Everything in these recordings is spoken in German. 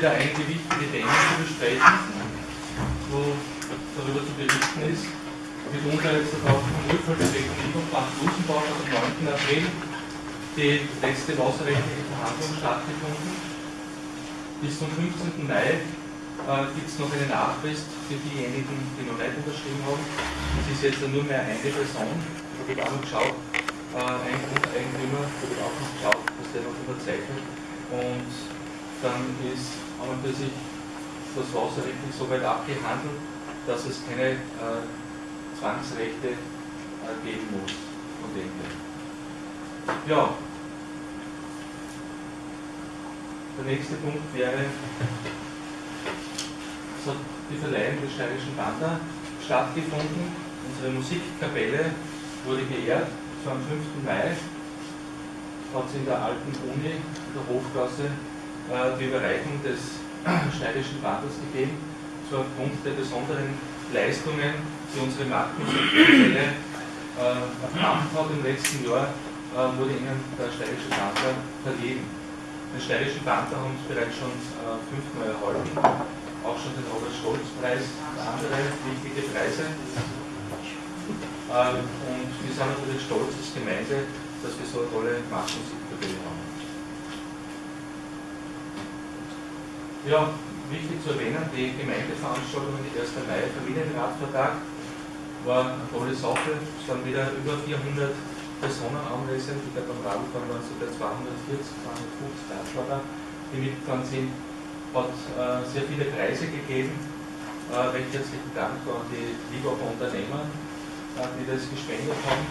wieder einige wichtige Themen zu besprechen, wo darüber zu berichten ist. Mitunter jetzt auch vom von Frank Dusenbach am 9. April die letzte wasserrechtliche Verhandlung stattgefunden. Bis zum 15. Mai äh, gibt es noch eine Nachfrist für diejenigen, die noch nicht unterschrieben haben. Es ist jetzt nur mehr eine Person. Ich habe auch noch geschaut, äh, ein Grundeigentümer, ich habe auch noch geschaut, dass der noch unterzeichnet. Und dann ist an und für sich das Wasserrechtlich so weit abgehandelt, dass es keine äh, Zwangsrechte äh, geben muss dem her. Ja, der nächste Punkt wäre hat die Verleihung des Steirischen Panda stattgefunden. Unsere Musikkapelle wurde geehrt, das war am 5. Mai. Hat es in der alten Uni, in der Hofgasse, die Überreichung des Steirischen Bandes gegeben. War aufgrund der besonderen Leistungen, die unsere Marktmusikkapelle äh, erbracht hat im letzten Jahr, äh, wurde ihnen der Steirische Panther verliehen. Den Steirischen Panther haben sie bereits schon äh, fünfmal erhalten auch schon den Robert-Stolz-Preis und andere wichtige Preise. Und wir sind natürlich stolz als Gemeinde, dass wir so eine tolle Marktmusikkapelle haben. Ja, wichtig zu erwähnen, die Gemeindeveranstaltung die 1. Mai Familienratvertrag war eine tolle Sache. Es waren wieder über 400 Personen anwesend. Ich glaube, beim Radfahren waren es sogar 240, 250 Radfahrer, die mitgefahren sind hat äh, sehr viele Preise gegeben. Äh, recht herzlichen Dank an die Liebacher Unternehmer, äh, die das gespendet haben.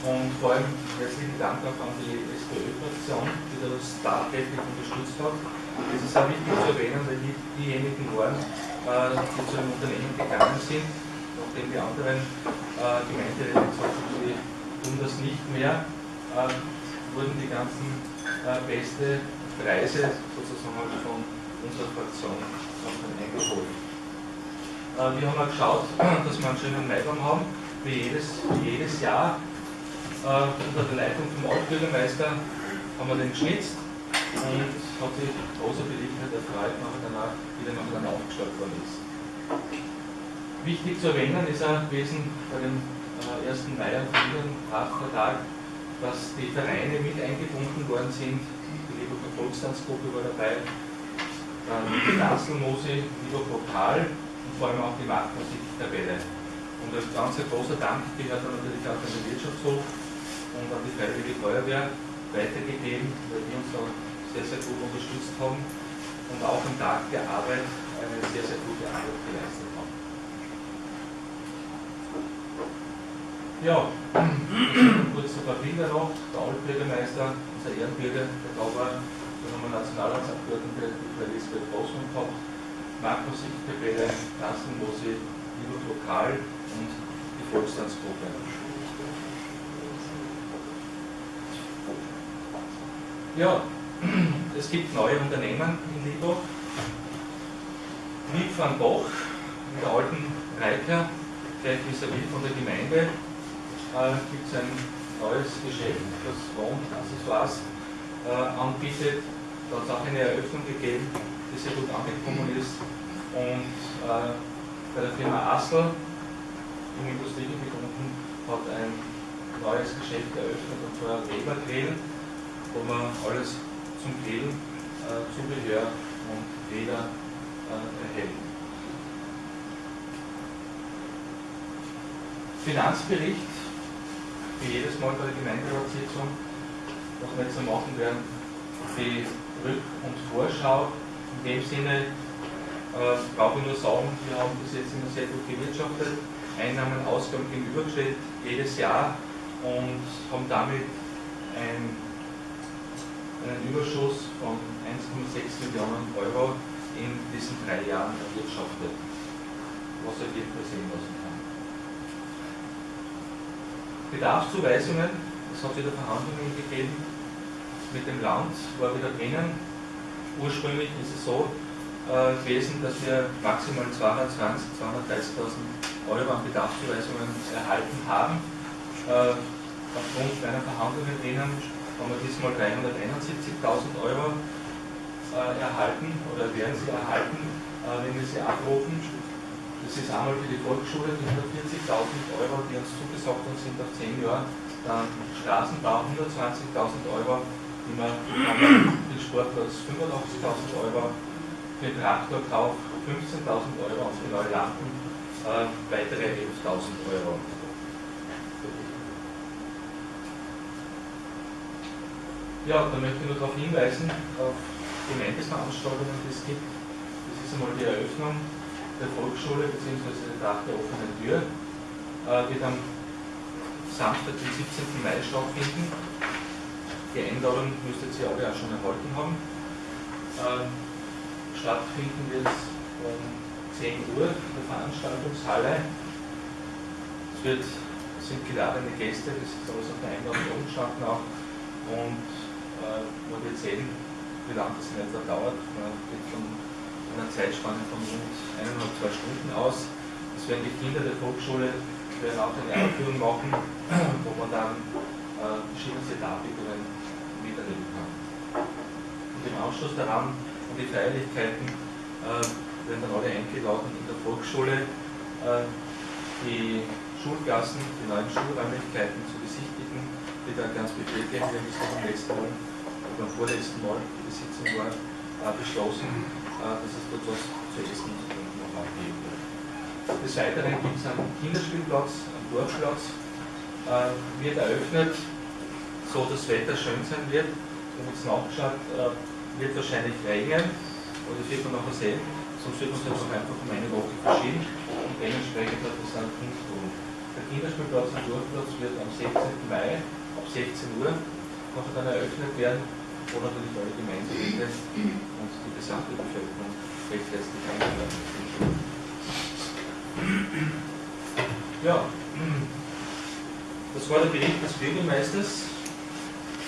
Und vor allem herzlichen Dank auch an die SPÖ-Fraktion, die das tatkräftig unterstützt hat. Es ist auch wichtig zu erwähnen, weil die diejenigen waren, äh, die zu einem Unternehmen gegangen sind, nachdem die anderen äh, Gemeinderäte gesagt haben, sie tun das nicht mehr, äh, wurden die ganzen äh, beste Preise sozusagen von unserer Fraktion eingeholt. Äh, wir haben auch geschaut, dass wir einen schönen Maibaum haben, wie jedes, wie jedes Jahr. Äh, unter der Leitung vom Altbürgermeister haben wir den geschnitzt und hat sich großer Beliebtheit erfreut, nachher danach, wie der nachher dann aufgestellt worden ist. Wichtig zu erwähnen ist auch gewesen bei dem äh, 1. Mai am Familienratvertrag, dass die Vereine mit eingebunden worden sind. Die Leberger Volkstanzgruppe war dabei, dann die Danzelmusik, lieber Pokal und vor allem auch die Marktmusiktabelle. Und als ganz großer Dank gehört dann natürlich auch an den Wirtschaftshof und an die Freiwillige Feuerwehr weitergegeben, weil die uns da sehr, sehr gut unterstützt haben und auch am Tag der Arbeit eine sehr, sehr gute Arbeit geleistet haben. Ja, kurz ein paar Bilder noch. Der Altbürgermeister, unser Ehrenbürger, der da war, dann haben wir Nationalratsabgeordnete, die Frau Elisabeth Grossmann gehabt, Markus Sichtgebäude, Carsten Mosi, Liebe Lokal und die Volkstanzgruppe. Ja, es gibt neue Unternehmen in Liebach. Wieg van Boch, in der alten Reiker, gleich vis-à-vis von der Gemeinde, äh, gibt es ein neues Geschäft, das Wohnaccessoires äh, anbietet. Da hat es auch eine Eröffnung gegeben, die sehr gut angekommen ist. Und äh, bei der Firma Assel im Industriegebiet unten hat ein neues Geschäft eröffnet, und zwar Weber Grill, wo man alles zum Grillen, äh, Zubehör und Räder äh, erhält. Finanzbericht, wie jedes Mal bei der Gemeinderatssitzung, was wir jetzt so machen werden, die Rück- und Vorschau. In dem Sinne äh, brauche ich nur sagen, wir haben bis jetzt immer sehr gut gewirtschaftet, Einnahmen, Ausgaben gegenübergestellt, jedes Jahr und haben damit ein, einen Überschuss von 1,6 Millionen Euro in diesen drei Jahren erwirtschaftet, was auf jeden Fall sehen lassen kann. Bedarfszuweisungen, es hat wieder Verhandlungen gegeben, mit dem Land war wieder drinnen. Ursprünglich ist es so äh, gewesen, dass wir maximal 220.000, 230.000 Euro an Bedarfszuweisungen erhalten haben. Äh, aufgrund meiner Verhandlungen drinnen haben wir diesmal 371.000 Euro äh, erhalten oder werden sie erhalten, äh, wenn wir sie abrufen. Das ist einmal für die Volksschule die 140.000 Euro, die uns zugesagt worden sind auf 10 Jahre. Dann Straßenbau 120.000 Euro, die für den Sportplatz 85.000 Euro, den Traktorkauf 15.000 Euro und für neue Lampen äh, weitere 11.000 Euro. Ja, da möchte ich nur darauf hinweisen, auf Gemeindeveranstaltungen, die es gibt. Das ist einmal die Eröffnung der Volksschule bzw. der Tag der offenen Tür. Äh, wird am Samstag, den 17. Mai stattfinden. Die Einladung müsstet ihr alle auch schon erhalten haben. Äh, stattfinden wird es um 10 Uhr in der Veranstaltungshalle. Es wird, sind geladene Gäste, das ist alles auf der Einladung gestanden auch. Und man wird sehen, wie lange das in etwa dauert. Man geht von einer Zeitspanne von rund eineinhalb, zwei Stunden aus. Das werden die Kinder der Volksschule werden auch eine Aufführung machen, wo man dann äh, verschiedenste Darbietungen miterleben kann. Und im Anschluss daran an die Feierlichkeiten äh, werden dann alle eingeladen in der Volksschule äh, die Schulklassen, die neuen Schulräumlichkeiten zu besichtigen, die da ganz bestätigt werden. Wir haben das beim letzten Mal beim vorletzten Mal, die Sitzung war, äh, beschlossen, äh, dass es dort was zu essen und zu trinken noch abgeben wird. Des Weiteren gibt es einen Kinderspielplatz, einen Dorfplatz, äh, wird eröffnet, so dass das Wetter schön sein wird. Wir haben jetzt nachgeschaut, äh, wird wahrscheinlich regnen, aber das wird man nachher sehen, sonst wird man es jetzt einfach um eine Woche verschieben und dementsprechend hat das einen Punkt tun. Der Kinderspielplatz und Dorfplatz wird am 16. Mai ab 16 Uhr nachher dann eröffnet werden wo natürlich alle Gemeinderäte und die gesamte Bevölkerung recht herzlich eingeladen sind. Ja, das war der Bericht des Bürgermeisters.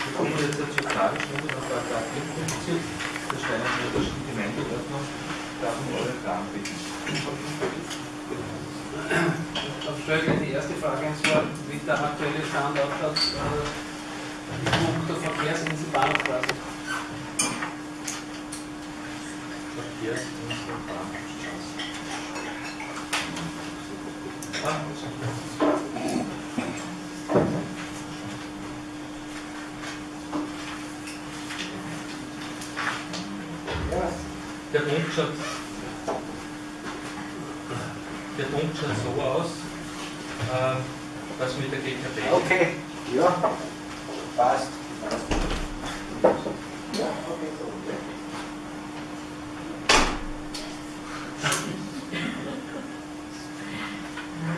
Wir kommen jetzt zur Fragestunde nach Paragraph 54 der Steinerschen Gemeindeordnung. Darf um eure Fragen bitten. Dann stelle ich die erste Frage, und zwar, wie der aktuelle Stand ausschaut. Äh, Punkt der Verkehrsinsel Bahnhofstraße. Verkehrsinsel Bahnhofstraße. Der Punkt schaut, der Punkt schaut so aus, äh, dass mit der GKB. Okay, ja. Passt. Ja, okay, so.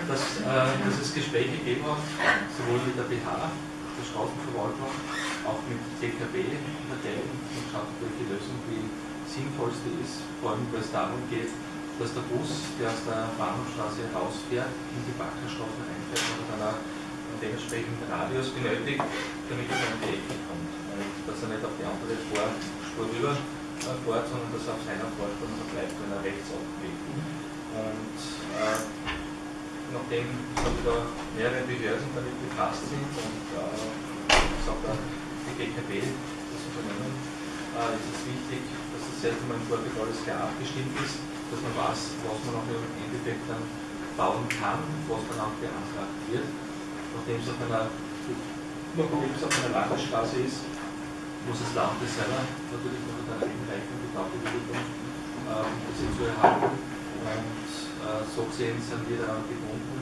Dass, äh, dass es Gespräche gegeben hat, sowohl mit der BH, der Straßenverwaltung, auch mit DKB der Teil und schaut, welche Lösung die sinnvollste ist, vor allem weil es darum geht, dass der Bus, der aus der Bahnhofstraße rausfährt, in die Backerstraße reinfährt oder dann auch dementsprechend Radius benötigt, damit er an die Ecke kommt. Und dass er nicht auf die andere Spur rüber äh, sondern dass er auf seiner Vorspur noch bleibt, wenn er rechts abbiegt. Und äh, nachdem da mehrere Behörden damit befasst sind und äh, auch die GKB, das Unternehmen, äh, ist es wichtig, dass das selbst einmal im Vorfeld alles klar abgestimmt ist, dass man weiß, was man auch im Endeffekt dann bauen kann, was dann auch beantragt wird. Nachdem es auf einer, einer Landesstraße ist, muss das Land das selber natürlich noch mit einer einreichung Bedarfsbewilligung ähm, das zu erhalten. Und äh, so gesehen sind wir daran gebunden,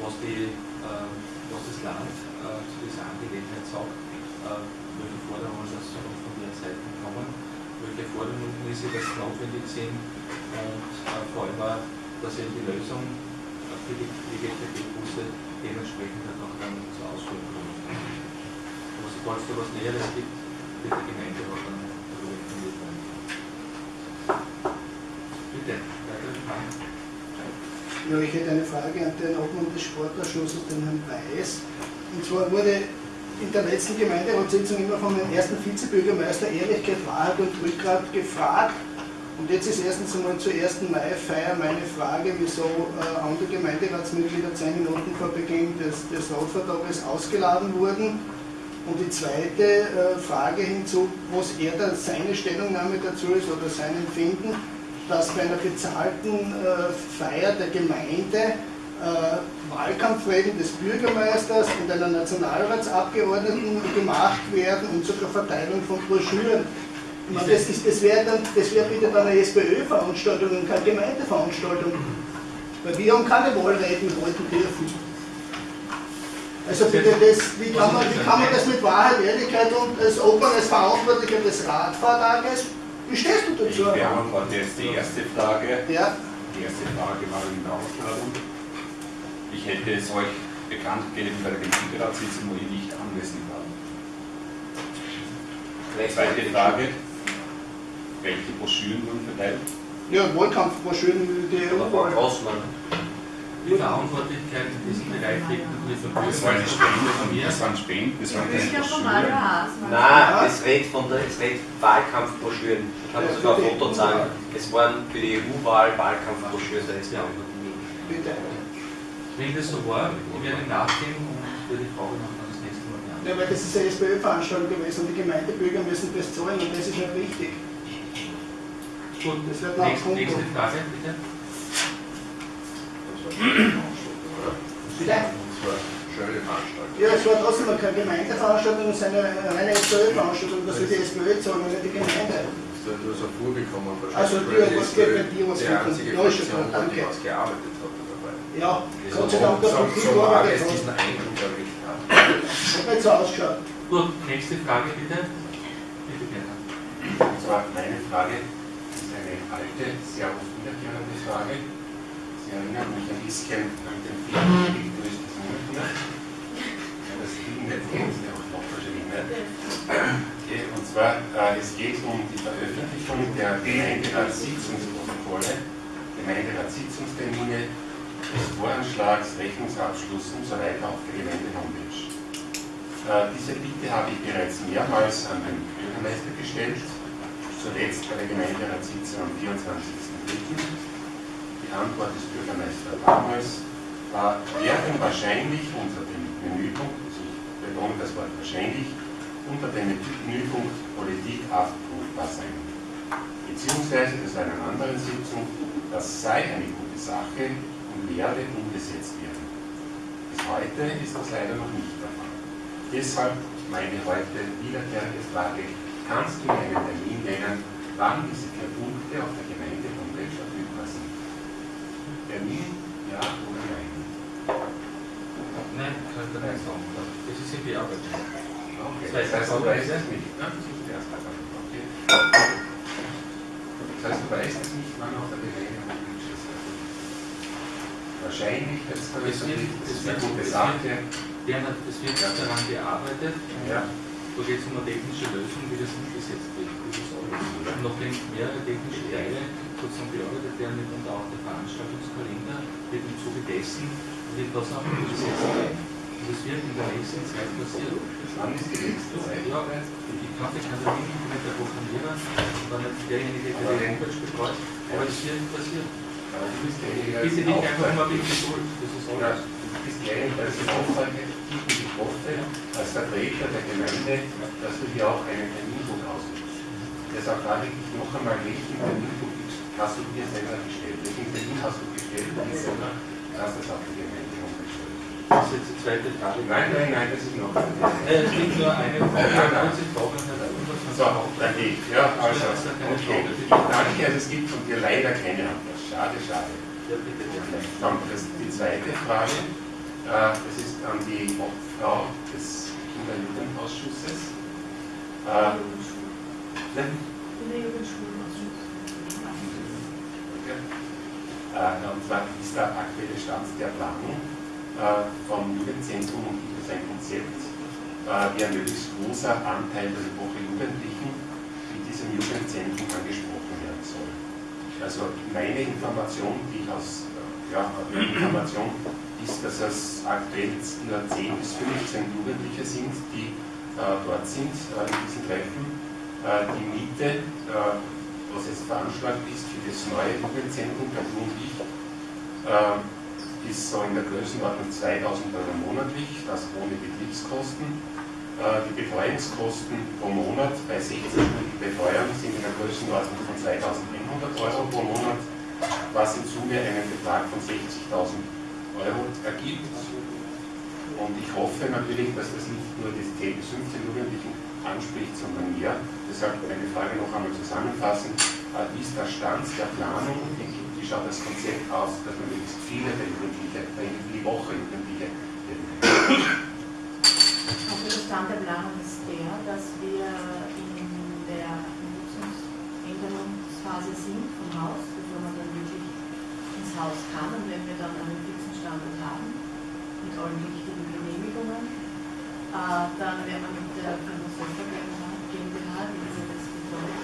was, die, äh, was das Land äh, zu dieser Angelegenheit sagt, äh, welche Forderungen das von der Seite kommen, welche Forderungen ist, das notwendig sind und äh, vor allem auch, dass eben die Lösung für die GTB-Busse dementsprechend halt auch dann zur Ausführung kommt. Aber sobald es da was Näheres gibt, wird die Gemeinde auch dann darüber informiert werden. Bitte, weitere Fragen? Ja, ich hätte eine Frage an den Obmann des Sportausschusses, den Herrn Weiß. Und zwar wurde in der letzten Gemeinderatssitzung immer von dem ersten Vizebürgermeister Ehrlichkeit, Wahrheit und Rückgrat gefragt, und jetzt ist erstens einmal zur 1. Mai-Feier meine Frage, wieso äh, andere Gemeinderatsmitglieder zehn Minuten vor Beginn des, des Rotvertrages ausgeladen wurden. Und die zweite äh, Frage hinzu, was er da seine Stellungnahme dazu ist oder sein Empfinden, dass bei einer bezahlten äh, Feier der Gemeinde Wahlkampfreden des Bürgermeisters und einer Nationalratsabgeordneten gemacht werden und sogar Verteilung von Broschüren. Das, ist- das wäre wäre bitte dann eine SPÖ-Veranstaltung und keine Gemeindeveranstaltung. Weil wir haben keine Wahlreden halten dürfen. Also bitte, das, wie, kann man, wie kann man das mit Wahrheit, Ehrlichkeit und als Obmann, als Verantwortlicher des Radfahrtages, wie stehst du Ich dazu? beantworte jetzt die erste Frage. Ja, Die erste Frage war in der Ausladung. Ich hätte es euch bekannt gegeben bei der Gemeinderatssitzung, wo ich nicht anwesend war. Zweite Frage. Welche Broschüren wurden verteilt? ja Wahlkampfbroschüren, die EU-Wahl. Die Verantwortlichkeit in diesem Bereich liegt natürlich beim Das waren die Spenden von mir, mir. das waren Spenden, das waren keine von Broschüren. Nein, es redet von der, es redet Wahlkampfbroschüren. Ich kann Ja, sogar ein die Foto zeigen. Es waren für die EU-Wahl Wahlkampfbroschüren, da ist Ja. ja. Bitte. Wenn das so war, ich werde nachgehen und würde die Frage noch das nächste Mal beantworten. Ja, weil das ist eine SPÖ-Veranstaltung gewesen und die Gemeindebürger müssen das zahlen und das ist nicht richtig. Gut, Das wird nächste, nächste Frage, bitte. Bitte? Schöne Veranstaltung. Ja, es war trotzdem noch keine Gemeindeveranstaltung, es ist eine reine SPÖ-Veranstaltung, das soll die SPÖ zahlen und nicht die Gemeinde. Du hast ein vorbekommen. Also dir, was geht bei dir, was Die geht bei einzige dir? Ja, ist schon Fraktion, gut, danke. die was gearbeitet hat. Ja, Gott sei Dank, mag gearbeitet es hast. diesen Eindruck erweckt haben. Hat nicht so ausgeschaut. Gut, nächste Frage bitte. Bitte gerne. Und zwar meine Frage ist eine alte, sehr oft wiederkehrende Frage. Sie erinnert mich ein bisschen an den Film Victor ist das Münchner. Ja, das Film nicht kennt, der auch noch wahrscheinlich nicht. Okay, Und zwar, äh, es geht um die Veröffentlichung der Gemeinderatssitzungsprotokolle, Gemeinderatssitzungstermine, des Voranschlags, Rechnungsabschluss und so weiter auf der Gemeinde-Homepage. Äh, Diese Bitte habe ich bereits mehrmals an den Bürgermeister gestellt, zuletzt bei der Gemeinderatssitzung am 24.03. Die Antwort des Bürgermeisters damals war, werden wahrscheinlich unter dem Menüpunkt, also ich betone das Wort wahrscheinlich, unter dem Menüpunkt Politik abrufbar sein. Beziehungsweise, das war in einer anderen Sitzung, das sei eine gute Sache und werde umgesetzt werden. Bis heute ist das leider noch nicht der Fall. Deshalb meine heute wiederkehrende Frage, kannst du mir einen Termin nennen, wann diese vier Punkte auf der Gemeinde-Homepage verfügbar sind? Termin, ja oder nein? Nein, kann ich nicht sagen. Das ist in Bearbeitung. Okay, Das heißt, du weißt es nicht. Das ist. Okay. Heißt, du weißt es nicht, wann auf der ist. Wahrscheinlich, das ist das eine gute Sache. Bernhard, es wird daran gearbeitet. Ja. Da geht es um eine technische Lösung, wie das umgesetzt wird. Das. Und Nachdem mehrere technische Teile sozusagen bearbeitet werden, mitunter auch der Veranstaltungskalender, wird im Zuge dessen wird das auch umgesetzt werden. Und das wird in der nächsten Zeit passieren. Wann ist die nächste Zeit? Ja, ich kann ich kann da nicht mit der Programmierer, war nicht derjenige, der die Homepage betreut, aber es wird passieren. Aber du bist derjenige, Bitte das einfach mal mit Geduld, das ist alles. du bist das Aufzeigen, die ich hoffe, als Vertreter der Gemeinde, dass du hier auch einen Terminbuch ausgibst. Deshalb frage ich dich noch einmal, welchen Terminbuch hast du dir selber gestellt? Welchen Termin hast du gestellt? Und selber kannst du das auf die Gemeinde umgestellt. Das ist jetzt die zweite Frage. Nein, nein, nein, das ist noch. Äh, Es gibt nur eine Frage, Nein, nein. Leitner. So, ich. Ja, also, okay. Danke, also es gibt von dir leider keine Antwort. Schade, schade. Ja. Dann das, die zweite Frage, äh, das ist an die Obfrau des Kinder- und Jugendausschusses. Äh? Äh, und zwar ist der aktuelle Stand der Planung äh, vom Jugendzentrum und gibt es ein Konzept, wie ein möglichst großer Anteil der Woche Jugendlichen in diesem Jugendzentrum angesprochen werden soll. Also meine Information, die ich aus äh, ja, Information ist, dass es aktuell nur 10 bis 15 Jugendliche sind, die äh, dort sind äh, in diesen Treffen. Äh, die Miete, äh, was jetzt veranschlagt ist für das neue Jugendzentrum, der und ich, äh, ist so in der Größenordnung 2000 Euro monatlich, das ohne Betriebskosten. Äh, Die Betreuungskosten pro Monat bei 60 Stunden Betreuung sind in der Größenordnung von 2100 Euro pro Monat, was im Summe einen Betrag von 60.000 Euro ergibt. Und ich hoffe natürlich, dass das nicht nur 10 bis 15 Jugendlichen anspricht, sondern mehr. Deshalb meine Frage noch einmal zusammenfassen. Äh, Wie ist der Stand der Planung? Wie wie schaut das Konzept aus, dass man möglichst viele der Jugendlichen, äh, die Woche Jugendliche Also Stand der Planung ist der, dass wir in der Nutzungsänderungsphase sind vom Haus, bevor man dann wirklich ins Haus kann und wenn wir dann einen fixen Standort haben, mit allen wichtigen Genehmigungen, äh, dann werden wir mit der Firma GmbH, die diese das betreut,